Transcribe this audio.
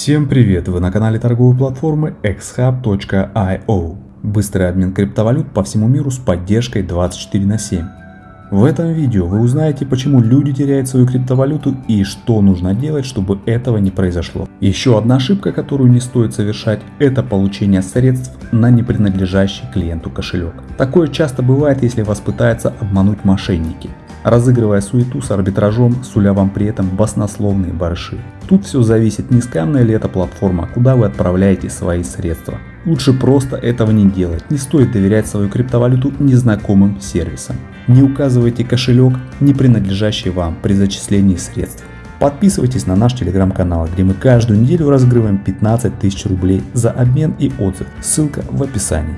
Всем привет! Вы на канале торговой платформы xhub.io. Быстрый обмен криптовалют по всему миру с поддержкой 24 на 7. В этом видео вы узнаете, почему люди теряют свою криптовалюту и что нужно делать, чтобы этого не произошло. Еще одна ошибка, которую не стоит совершать, это получение средств на непринадлежащий клиенту кошелек. Такое часто бывает, если вас пытаются обмануть мошенники разыгрывая суету с арбитражом, суля вам при этом баснословные барыши. Тут все зависит, не скамная ли эта платформа, куда вы отправляете свои средства. Лучше просто этого не делать, не стоит доверять свою криптовалюту незнакомым сервисам. Не указывайте кошелек, не принадлежащий вам при зачислении средств. Подписывайтесь на наш телеграм-канал, где мы каждую неделю разыгрываем 15 тысяч рублей за обмен и отзыв. Ссылка в описании.